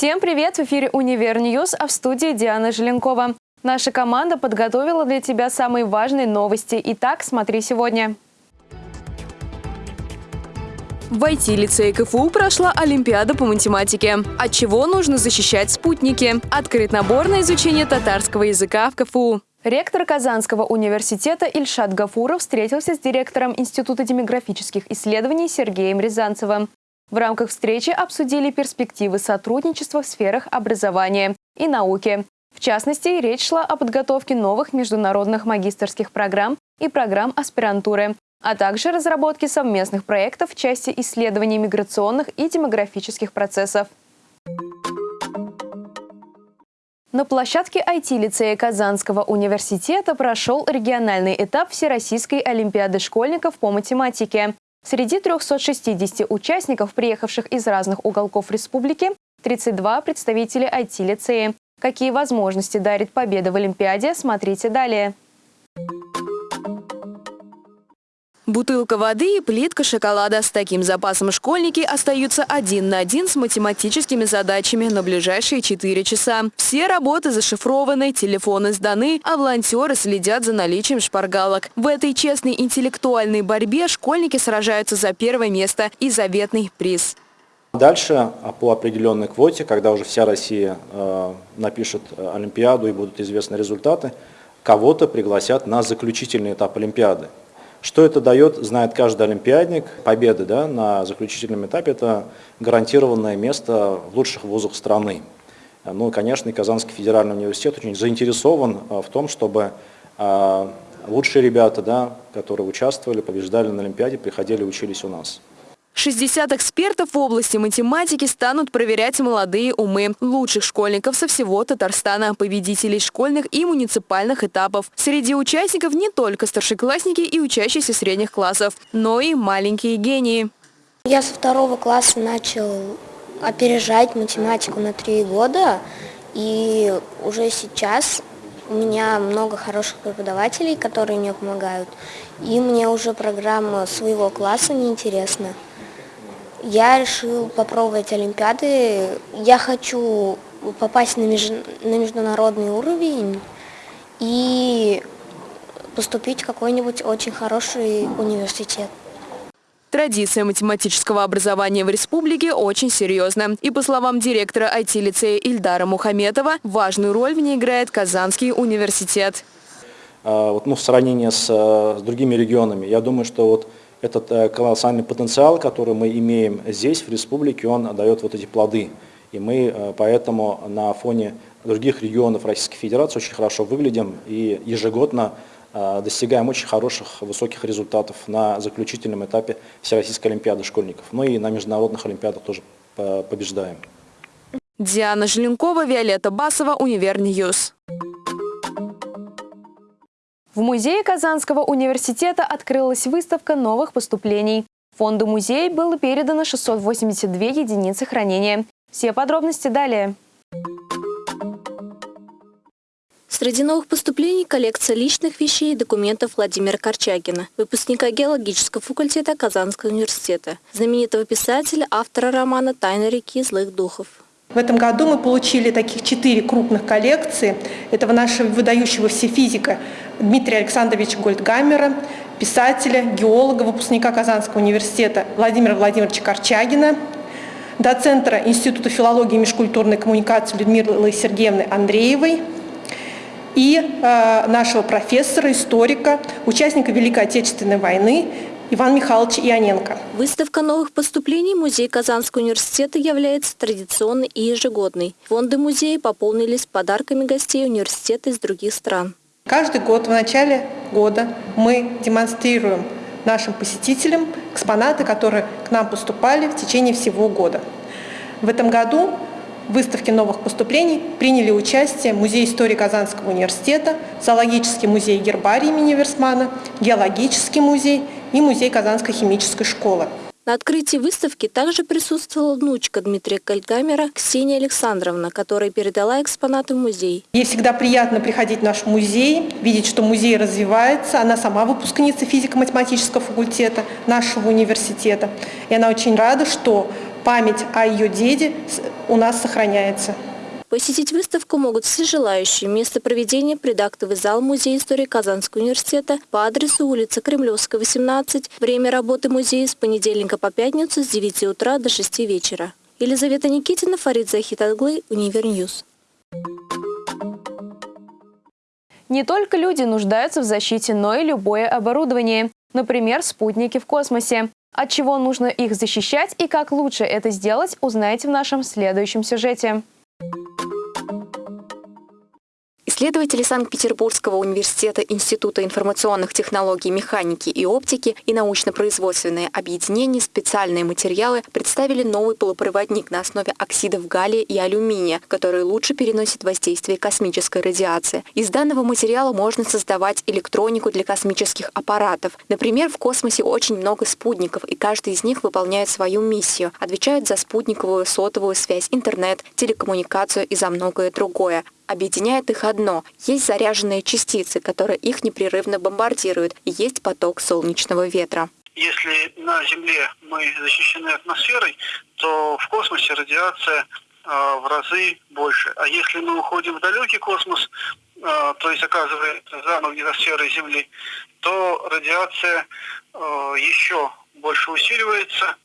Всем привет! В эфире «Универ News», а в студии Диана Желенкова. Наша команда подготовила для тебя самые важные новости. Итак, смотри сегодня. В IT-лицее КФУ прошла Олимпиада по математике. От чего нужно защищать спутники? Открыт набор на изучение татарского языка в КФУ. Ректор Казанского университета Ильшат Гафуров встретился с директором Института демографических исследований Сергеем Рязанцевым. В рамках встречи обсудили перспективы сотрудничества в сферах образования и науки. В частности, речь шла о подготовке новых международных магистрских программ и программ аспирантуры, а также разработке совместных проектов в части исследований миграционных и демографических процессов. На площадке IT-лицея Казанского университета прошел региональный этап Всероссийской олимпиады школьников по математике. Среди 360 участников, приехавших из разных уголков республики, 32 представители IT-лицея. Какие возможности дарит победа в Олимпиаде, смотрите далее. Бутылка воды и плитка шоколада. С таким запасом школьники остаются один на один с математическими задачами на ближайшие 4 часа. Все работы зашифрованы, телефоны сданы, а волонтеры следят за наличием шпаргалок. В этой честной интеллектуальной борьбе школьники сражаются за первое место и заветный приз. Дальше а, по определенной квоте, когда уже вся Россия э, напишет э, Олимпиаду и будут известны результаты, кого-то пригласят на заключительный этап Олимпиады. Что это дает, знает каждый олимпиадник. Победы да, на заключительном этапе – это гарантированное место в лучших вузах страны. Ну, конечно, и Казанский федеральный университет очень заинтересован а, в том, чтобы а, лучшие ребята, да, которые участвовали, побеждали на Олимпиаде, приходили и учились у нас. 60 экспертов в области математики станут проверять молодые умы лучших школьников со всего Татарстана, победителей школьных и муниципальных этапов. Среди участников не только старшеклассники и учащиеся средних классов, но и маленькие гении. Я со второго класса начал опережать математику на три года, и уже сейчас у меня много хороших преподавателей, которые мне помогают, и мне уже программа своего класса неинтересна. Я решил попробовать Олимпиады. Я хочу попасть на, меж... на международный уровень и поступить в какой-нибудь очень хороший университет. Традиция математического образования в республике очень серьезна. И по словам директора IT-лицея Ильдара Мухаметова, важную роль в ней играет Казанский университет. А, вот, ну, в сравнении с, э, с другими регионами, я думаю, что вот этот э, колоссальный потенциал, который мы имеем здесь, в республике, он дает вот эти плоды. И мы э, поэтому на фоне других регионов Российской Федерации очень хорошо выглядим и ежегодно э, достигаем очень хороших, высоких результатов на заключительном этапе Всероссийской Олимпиады школьников. Ну и на международных Олимпиадах тоже побеждаем. Диана Желенкова, Виолетта Басова, Универ News. В музее Казанского университета открылась выставка новых поступлений. Фонду музея было передано 682 единицы хранения. Все подробности далее. Среди новых поступлений коллекция личных вещей и документов Владимира Корчагина, выпускника геологического факультета Казанского университета, знаменитого писателя, автора романа «Тайна реки злых духов». В этом году мы получили таких четыре крупных коллекции. Этого нашего выдающегося физика Дмитрия Александровича Гольдгаммера, писателя, геолога, выпускника Казанского университета Владимира Владимировича Корчагина, доцентра Института филологии и межкультурной коммуникации Людмилы Сергеевны Андреевой и э, нашего профессора, историка, участника Великой Отечественной войны Иван Михайлович Ионенко. Выставка новых поступлений Музей Казанского университета является традиционной и ежегодной. Фонды музея пополнились подарками гостей университета из других стран. Каждый год в начале года мы демонстрируем нашим посетителям экспонаты, которые к нам поступали в течение всего года. В этом году в выставке новых поступлений приняли участие Музей истории Казанского университета, Зоологический музей гербарий имени Версмана, Геологический музей и Музей Казанской химической школы. На открытии выставки также присутствовала внучка Дмитрия Кальгамера Ксения Александровна, которая передала экспонаты в музей. Ей всегда приятно приходить в наш музей, видеть, что музей развивается. Она сама выпускница физико-математического факультета нашего университета. И она очень рада, что память о ее деде у нас сохраняется. Посетить выставку могут все желающие. Место проведения – предактовый зал Музея истории Казанского университета по адресу улица Кремлевская, 18. Время работы музея с понедельника по пятницу с 9 утра до 6 вечера. Елизавета Никитина, Фарид Захитаглы, Универ News. Не только люди нуждаются в защите, но и любое оборудование. Например, спутники в космосе. От чего нужно их защищать и как лучше это сделать, узнаете в нашем следующем сюжете. Thank you. Исследователи Санкт-Петербургского университета Института информационных технологий, механики и оптики и научно-производственное объединение «Специальные материалы» представили новый полупроводник на основе оксидов галлия и алюминия, который лучше переносит воздействие космической радиации. Из данного материала можно создавать электронику для космических аппаратов. Например, в космосе очень много спутников, и каждый из них выполняет свою миссию, отвечает за спутниковую сотовую связь, интернет, телекоммуникацию и за многое другое. Объединяет их одно – есть заряженные частицы, которые их непрерывно бомбардируют, и есть поток солнечного ветра. Если на Земле мы защищены атмосферой, то в космосе радиация э, в разы больше. А если мы уходим в далекий космос, э, то есть оказывается за магнитосферой Земли, то радиация э, еще больше усиливается.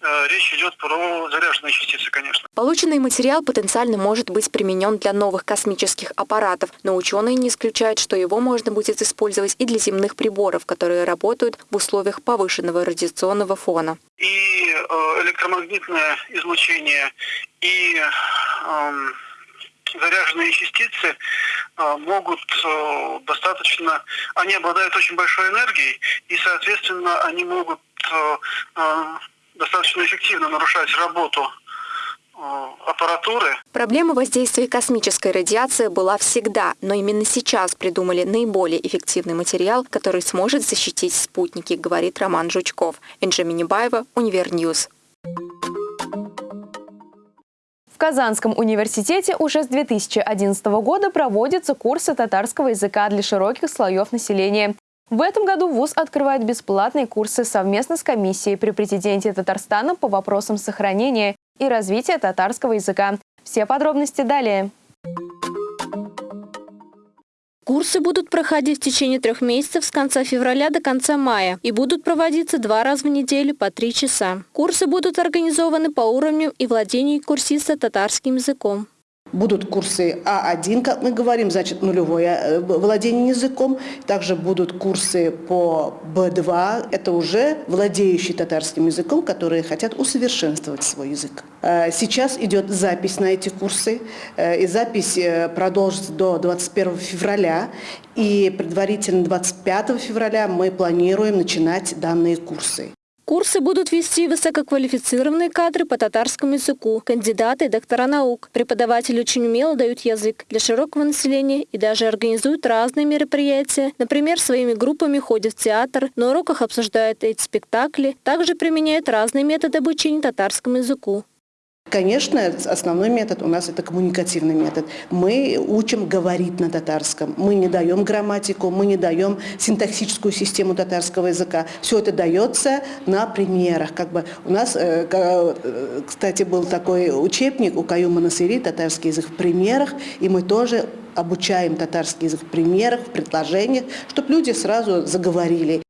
Э, речь идет про заряженные частицы, конечно. Полученный материал потенциально может быть применен для новых космических аппаратов, но ученые не исключают, что его можно будет использовать и для земных приборов, которые работают в условиях повышенного радиационного фона. И э, электромагнитное излучение, и э, заряженные частицы э, могут э, достаточно, они обладают очень большой энергией, и, соответственно, они могут э, достаточно эффективно нарушать работу аппаратуры. Проблема воздействия космической радиации была всегда, но именно сейчас придумали наиболее эффективный материал, который сможет защитить спутники, говорит Роман Жучков. Энджи Минибаева, Универ News. Казанском университете уже с 2011 года проводятся курсы татарского языка для широких слоев населения. В этом году ВУЗ открывает бесплатные курсы совместно с комиссией при президенте Татарстана по вопросам сохранения и развития татарского языка. Все подробности далее. Курсы будут проходить в течение трех месяцев с конца февраля до конца мая и будут проводиться два раза в неделю по три часа. Курсы будут организованы по уровню и владению курсиста татарским языком. Будут курсы А1, как мы говорим, значит нулевое э, владение языком. Также будут курсы по Б2, это уже владеющие татарским языком, которые хотят усовершенствовать свой язык. Э, сейчас идет запись на эти курсы, э, и запись продолжится до 21 февраля. И предварительно 25 февраля мы планируем начинать данные курсы. Курсы будут вести высококвалифицированные кадры по татарскому языку, кандидаты и доктора наук. Преподаватели очень умело дают язык для широкого населения и даже организуют разные мероприятия. Например, своими группами ходят в театр, на уроках обсуждают эти спектакли, также применяют разные методы обучения татарскому языку. Конечно, основной метод у нас это коммуникативный метод. Мы учим говорить на татарском. Мы не даем грамматику, мы не даем синтаксическую систему татарского языка. Все это дается на примерах. Как бы у нас, э, э, кстати, был такой учебник у Каюма Насыри «Татарский язык в примерах», и мы тоже обучаем татарский язык в примерах, в предложениях, чтобы люди сразу заговорили.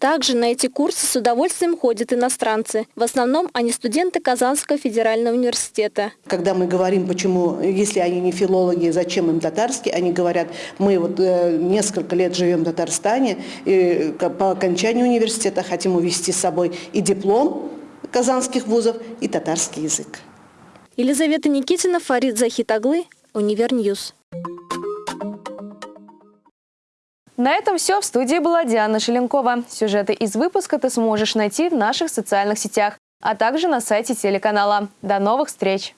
Также на эти курсы с удовольствием ходят иностранцы. В основном они студенты Казанского федерального университета. Когда мы говорим, почему, если они не филологи, зачем им татарский, они говорят, мы вот э, несколько лет живем в Татарстане, и по окончанию университета хотим увезти с собой и диплом казанских вузов, и татарский язык. Елизавета Никитина, Фарид Захитаглы, Универ News. На этом все. В студии была Диана Желенкова. Сюжеты из выпуска ты сможешь найти в наших социальных сетях, а также на сайте телеканала. До новых встреч!